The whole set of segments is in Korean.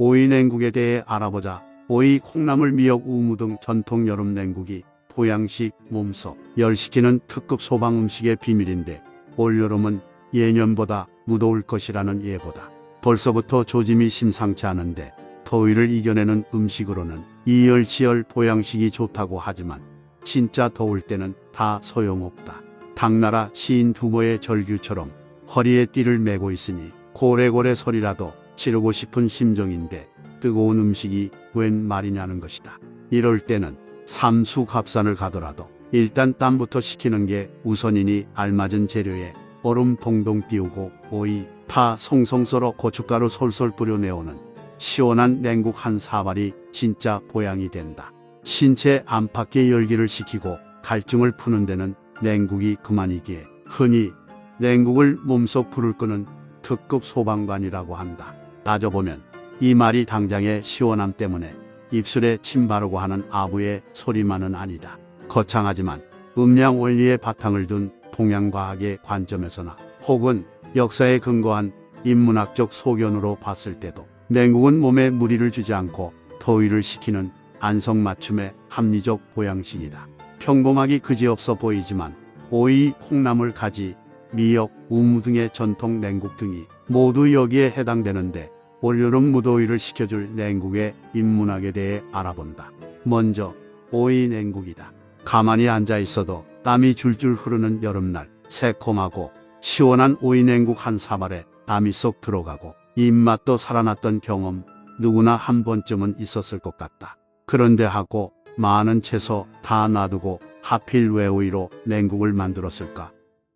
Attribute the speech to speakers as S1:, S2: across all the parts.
S1: 오이 냉국에 대해 알아보자. 오이, 콩나물, 미역, 우무 등 전통 여름 냉국이 보양식, 몸속, 열시키는 특급 소방 음식의 비밀인데 올여름은 예년보다 무더울 것이라는 예보다 벌써부터 조짐이 심상치 않은데 더위를 이겨내는 음식으로는 이열치열 보양식이 좋다고 하지만 진짜 더울 때는 다 소용없다. 당나라 시인 두모의 절규처럼 허리에 띠를 메고 있으니 고래고래 소리라도 지르고 싶은 심정인데 뜨거운 음식이 웬 말이냐는 것이다. 이럴 때는 삼수갑산을 가더라도 일단 땀부터 식히는 게 우선이니 알맞은 재료에 얼음 동동 띄우고 오이, 파 송송 썰어 고춧가루 솔솔 뿌려내오는 시원한 냉국 한 사발이 진짜 보양이 된다. 신체 안팎의 열기를 식히고 갈증을 푸는 데는 냉국이 그만이기에 흔히 냉국을 몸속 불을 끄는 특급 소방관이라고 한다. 따져보면 이 말이 당장의 시원함 때문에 입술에 침 바르고 하는 아부의 소리만은 아니다. 거창하지만 음양 원리의 바탕을 둔 동양과학의 관점에서나 혹은 역사에 근거한 인문학적 소견으로 봤을 때도 냉국은 몸에 무리를 주지 않고 더위를 식히는 안성맞춤의 합리적 보양식이다. 평범하기 그지없어 보이지만 오이, 콩나물, 가지, 미역, 우무 등의 전통 냉국 등이 모두 여기에 해당되는데 올여름 무더위를 식혀줄 냉국의 인문학에 대해 알아본다. 먼저 오이 냉국이다. 가만히 앉아 있어도 땀이 줄줄 흐르는 여름날 새콤하고 시원한 오이 냉국 한 사발에 땀이 쏙 들어가고 입맛도 살아났던 경험 누구나 한 번쯤은 있었을 것 같다. 그런데 하고 많은 채소 다 놔두고 하필 왜 오이로 냉국을 만들었을까?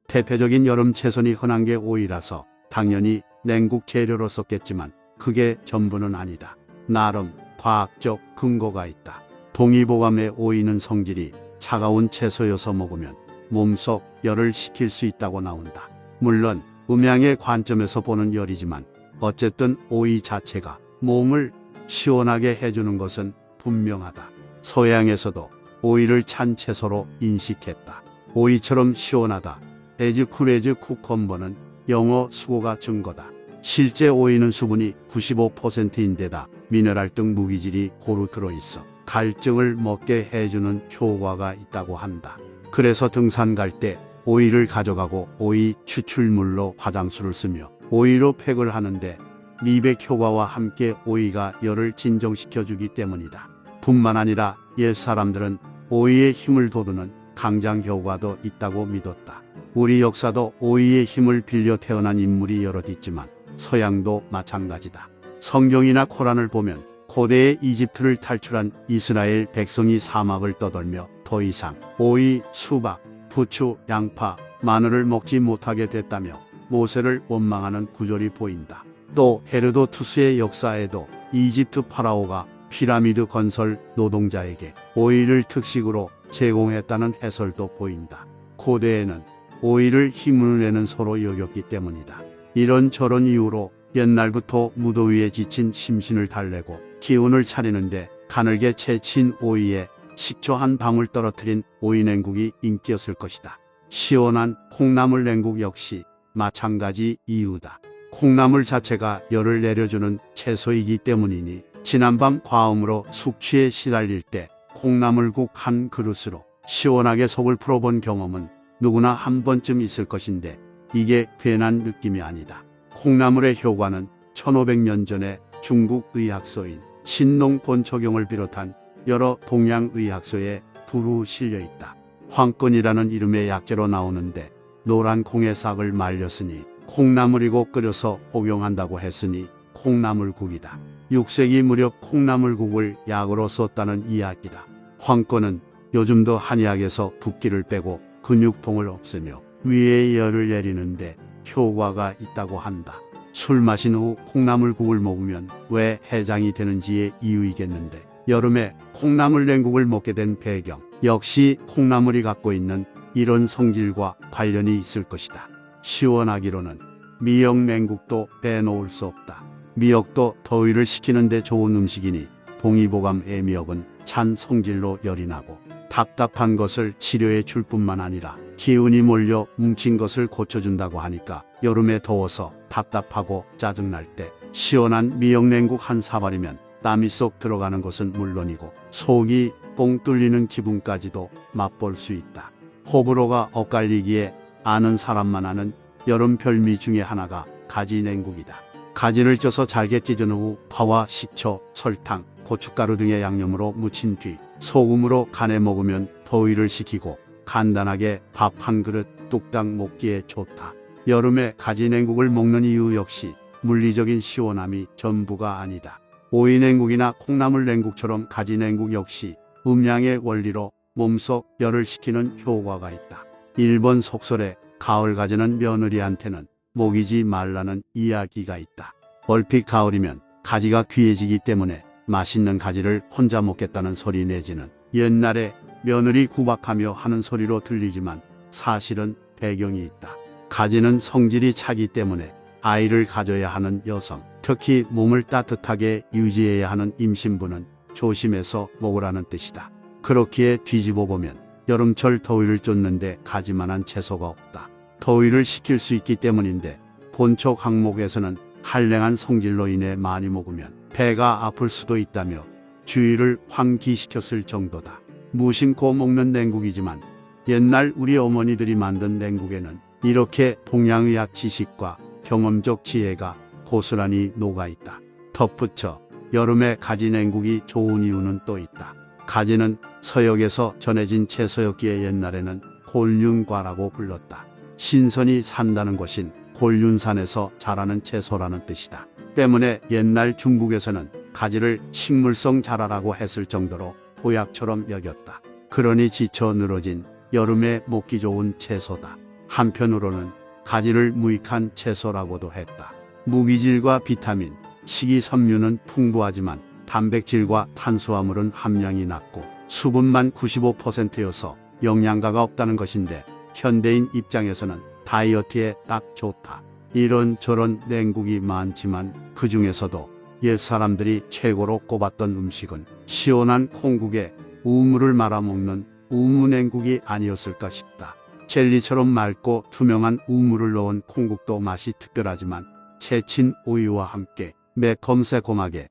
S1: 대표적인 여름 채소니 흔한 게 오이라서 당연히 냉국 재료로 썼겠지만 그게 전부는 아니다. 나름 과학적 근거가 있다. 동의보감의 오이는 성질이 차가운 채소여서 먹으면 몸속 열을 식힐 수 있다고 나온다. 물론 음양의 관점에서 보는 열이지만 어쨌든 오이 자체가 몸을 시원하게 해주는 것은 분명하다. 서양에서도 오이를 찬 채소로 인식했다. 오이처럼 시원하다. as cool as cucumber는 영어 숙어가 증거다. 실제 오이는 수분이 95%인데다 미네랄 등 무기질이 고루 들어있어 갈증을 멎게 해주는 효과가 있다고 한다. 그래서 등산 갈 때 오이를 가져가고 오이 추출물로 화장수를 쓰며 오이로 팩을 하는데 미백 효과와 함께 오이가 열을 진정시켜주기 때문이다. 뿐만 아니라 옛 사람들은 오이의 힘을 돋우는 강장 효과도 있다고 믿었다. 우리 역사도 오이의 힘을 빌려 태어난 인물이 여럿 있지만 서양도 마찬가지다. 성경이나 코란을 보면 고대의 이집트를 탈출한 이스라엘 백성이 사막을 떠돌며 더 이상 오이, 수박, 부추, 양파, 마늘을 먹지 못하게 됐다며 모세를 원망하는 구절이 보인다. 또 헤르도투스의 역사에도 이집트 파라오가 피라미드 건설 노동자에게 오이를 특식으로 제공했다는 해설도 보인다. 고대에는 오이를 힘을 내는 소로 여겼기 때문이다. 이런 저런 이유로 옛날부터 무더위에 지친 심신을 달래고 기운을 차리는데 가늘게 채친 오이에 식초 한 방울 떨어뜨린 오이 냉국이 인기였을 것이다. 시원한 콩나물 냉국 역시 마찬가지 이유다. 콩나물 자체가 열을 내려주는 채소이기 때문이니 지난밤 과음으로 숙취에 시달릴 때 콩나물국 한 그릇으로 시원하게 속을 풀어본 경험은 누구나 한 번쯤 있을 것인데 이게 괜한 느낌이 아니다. 콩나물의 효과는 1500년 전에 중국 의학서인 신농 본초경을 비롯한 여러 동양 의학서에 두루 실려 있다. 황건이라는 이름의 약재로 나오는데 노란 콩의 싹을 말렸으니 콩나물이고 끓여서 복용한다고 했으니 콩나물국이다. 6세기 무렵 콩나물국을 약으로 썼다는 이야기다. 황건은 요즘도 한의학에서 붓기를 빼고 근육통을 없애며 위에 열을 내리는데 효과가 있다고 한다. 술 마신 후 콩나물국을 먹으면 왜 해장이 되는지의 이유이겠는데 여름에 콩나물 냉국을 먹게 된 배경 역시 콩나물이 갖고 있는 이런 성질과 관련이 있을 것이다. 시원하기로는 미역 냉국도 빼놓을 수 없다. 미역도 더위를 식히는데 좋은 음식이니 동의보감 애미역은 찬 성질로 열이 나고 답답한 것을 치료해 줄 뿐만 아니라 기운이 몰려 뭉친 것을 고쳐준다고 하니까 여름에 더워서 답답하고 짜증날 때 시원한 미역냉국 한 사발이면 땀이 쏙 들어가는 것은 물론이고 속이 뽕 뚫리는 기분까지도 맛볼 수 있다. 호불호가 엇갈리기에 아는 사람만 아는 여름 별미 중에 하나가 가지 냉국이다. 가지를 쪄서 잘게 찢은 후 파와 식초, 설탕, 고춧가루 등의 양념으로 무친 뒤 소금으로 간에 먹으면 더위를 식히고 간단하게 밥 한 그릇 뚝딱 먹기에 좋다. 여름에 가지 냉국을 먹는 이유 역시 물리적인 시원함이 전부가 아니다. 오이 냉국이나 콩나물 냉국처럼 가지 냉국 역시 음양의 원리로 몸속 열을 식히는 효과가 있다. 일본 속설에 가을 가지는 며느리한테는 먹이지 말라는 이야기가 있다. 얼핏 가을이면 가지가 귀해지기 때문에 맛있는 가지를 혼자 먹겠다는 소리 내지는 옛날에 며느리 구박하며 하는 소리로 들리지만 사실은 배경이 있다. 가지는 성질이 차기 때문에 아이를 가져야 하는 여성, 특히 몸을 따뜻하게 유지해야 하는 임신부는 조심해서 먹으라는 뜻이다. 그렇기에 뒤집어 보면 여름철 더위를 쫓는데 가지만한 채소가 없다. 더위를 식힐 수 있기 때문인데 본초 항목에서는 한랭한 성질로 인해 많이 먹으면 배가 아플 수도 있다며 주의를 환기시켰을 정도다. 무심코 먹는 냉국이지만 옛날 우리 어머니들이 만든 냉국에는 이렇게 동양의학 지식과 경험적 지혜가 고스란히 녹아있다. 덧붙여 여름에 가지 냉국이 좋은 이유는 또 있다. 가지는 서역에서 전해진 채소였기에 옛날에는 곤륜과라고 불렀다. 신선이 산다는 것인 곤륜산에서 자라는 채소라는 뜻이다. 때문에 옛날 중국에서는 가지를 식물성 자라라고 했을 정도로 보약처럼 여겼다. 그러니 지쳐 늘어진 여름에 먹기 좋은 채소다. 한편으로는 가지를 무익한 채소라고도 했다. 무기질과 비타민, 식이섬유는 풍부하지만 단백질과 탄수화물은 함량이 낮고 수분만 95%여서 영양가가 없다는 것인데 현대인 입장에서는 다이어트에 딱 좋다. 이런 저런 냉국이 많지만 그 중에서도 옛 사람들이 최고로 꼽았던 음식은 시원한 콩국에 우물을 말아먹는 우무냉국이 아니었을까 싶다. 젤리처럼 맑고 투명한 우물을 넣은 콩국도 맛이 특별하지만 채친 우유와 함께 매콤새콤하게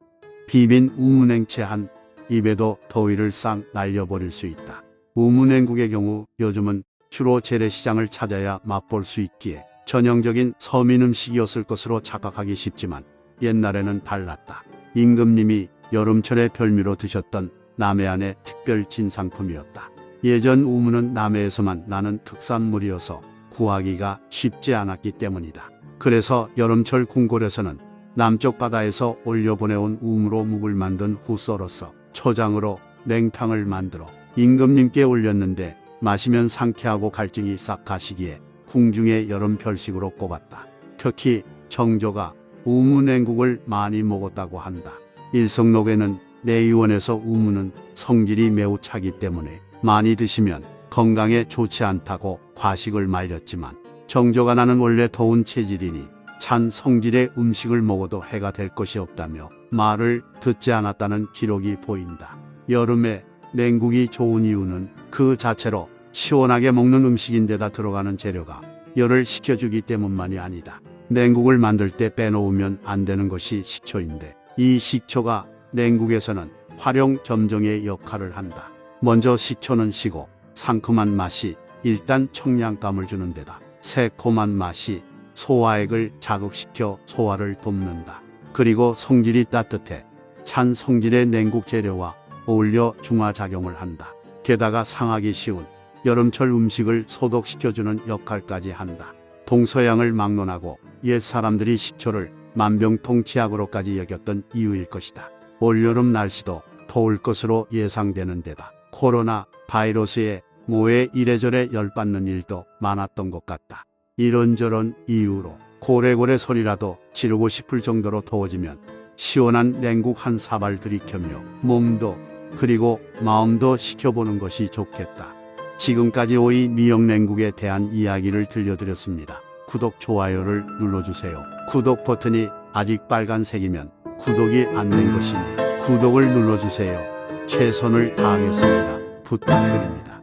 S1: 비빈 우무냉채 한 입에도 더위를 싹 날려버릴 수 있다. 우무냉국의 경우 요즘은 주로 재래시장을 찾아야 맛볼 수 있기에 전형적인 서민 음식이었을 것으로 착각하기 쉽지만 옛날에는 달랐다. 임금님이 여름철에 별미로 드셨던 남해안의 특별 진상품이었다. 예전 우무는 남해에서만 나는 특산물이어서 구하기가 쉽지 않았기 때문이다. 그래서 여름철 궁궐에서는 남쪽 바다에서 올려보내온 우무로 묵을 만든 후 썰어서 초장으로 냉탕을 만들어 임금님께 올렸는데 마시면 상쾌하고 갈증이 싹 가시기에 궁중의 여름 별식으로 꼽았다. 특히 정조가 우무냉국을 많이 먹었다고 한다. 일성록에는 내의원에서 우무는 성질이 매우 차기 때문에 많이 드시면 건강에 좋지 않다고 과식을 말렸지만 정조가 나는 원래 더운 체질이니 찬 성질의 음식을 먹어도 해가 될 것이 없다며 말을 듣지 않았다는 기록이 보인다. 여름에 냉국이 좋은 이유는 그 자체로 시원하게 먹는 음식인데다 들어가는 재료가 열을 식혀주기 때문만이 아니다. 냉국을 만들 때 빼놓으면 안 되는 것이 식초인데 이 식초가 냉국에서는 활용 점정의 역할을 한다. 먼저 식초는 시고 상큼한 맛이 일단 청량감을 주는 데다 새콤한 맛이 소화액을 자극시켜 소화를 돕는다. 그리고 성질이 따뜻해 찬 성질의 냉국 재료와 어울려 중화작용을 한다. 게다가 상하기 쉬운 여름철 음식을 소독시켜주는 역할까지 한다. 동서양을 막론하고 옛 사람들이 식초를 만병통치약으로까지 여겼던 이유일 것이다. 올여름 날씨도 더울 것으로 예상되는 데다 코로나 바이러스에 모에 이래저래 열받는 일도 많았던 것 같다. 이런저런 이유로 고래고래 소리라도 지르고 싶을 정도로 더워지면 시원한 냉국 한 사발 들이켜며 몸도 그리고 마음도 식혀보는 것이 좋겠다. 지금까지 오이 미역냉국에 대한 이야기를 들려드렸습니다. 구독, 좋아요를 눌러주세요. 구독 버튼이 아직 빨간색이면 구독이 안 된 것이니 구독을 눌러주세요. 최선을 다하겠습니다. 부탁드립니다.